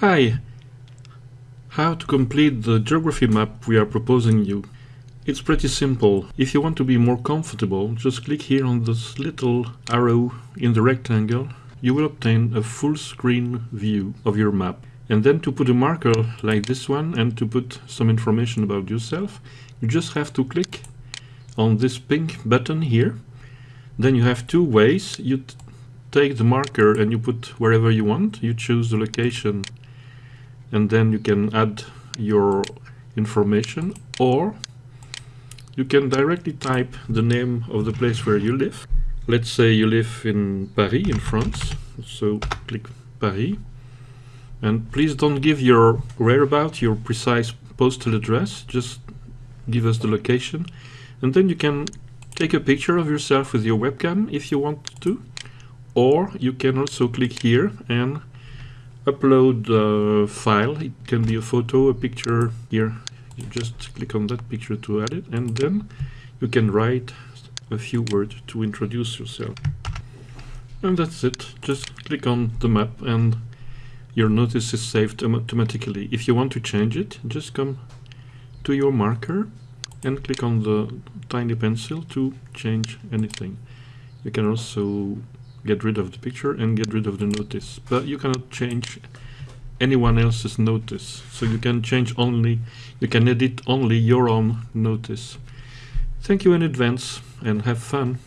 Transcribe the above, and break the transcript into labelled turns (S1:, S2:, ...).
S1: Hi! How to complete the geography map we are proposing you. It's pretty simple. If you want to be more comfortable, just click here on this little arrow in the rectangle. You will obtain a full screen view of your map. And then to put a marker like this one and to put some information about yourself, you just have to click on this pink button here. Then you have two ways. You take the marker and you put wherever you want. You choose the location and then you can add your information or you can directly type the name of the place where you live. Let's say you live in Paris in France, so click Paris. And please don't give your whereabouts, your precise postal address, just give us the location. And then you can take a picture of yourself with your webcam if you want to. Or you can also click here and upload a file. It can be a photo, a picture here. You just click on that picture to add it and then you can write a few words to introduce yourself. And that's it. Just click on the map and your notice is saved automatically. If you want to change it, just come to your marker and click on the tiny pencil to change anything. You can also get rid of the picture and get rid of the notice, but you cannot change anyone else's notice. So you can change only, you can edit only your own notice. Thank you in advance and have fun.